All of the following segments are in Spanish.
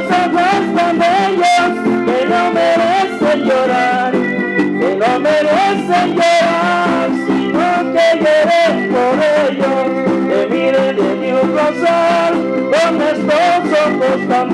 esos ojos tan bellos que no merecen llorar, que no merecen llorar, sino que lloré por ellos, que miren de mi rosal con estos ojos tan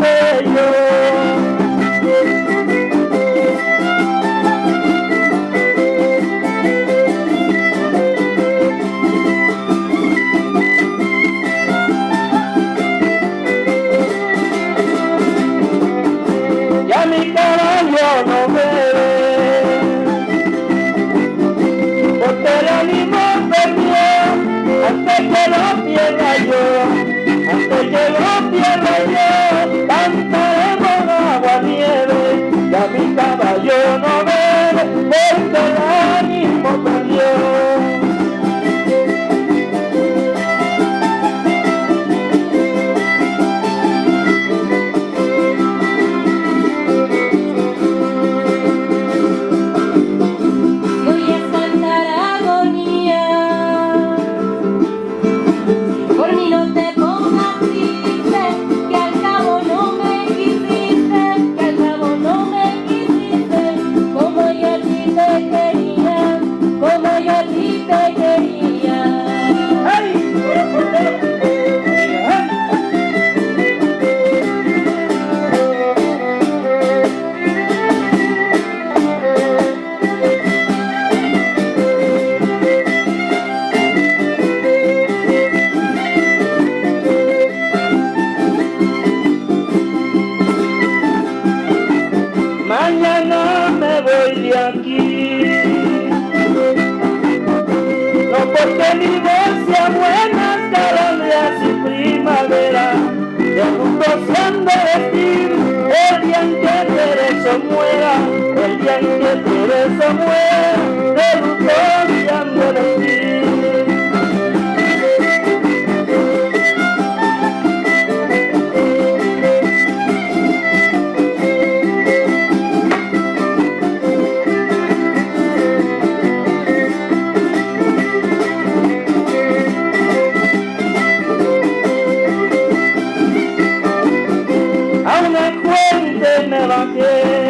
mañana me voy de aquí. No porque mi voz sea buena, calendrias y primavera, de mundo se han vestir el día en que Teresa muera, el día en que Teresa muera, me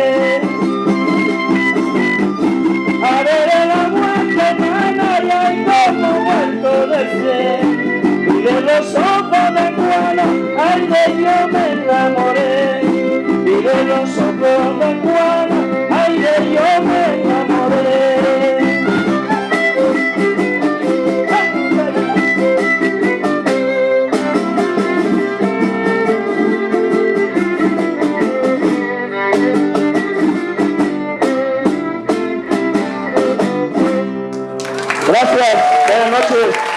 Gracias, buenas noches.